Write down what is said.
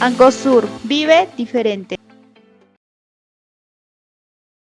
Angosur vive diferente.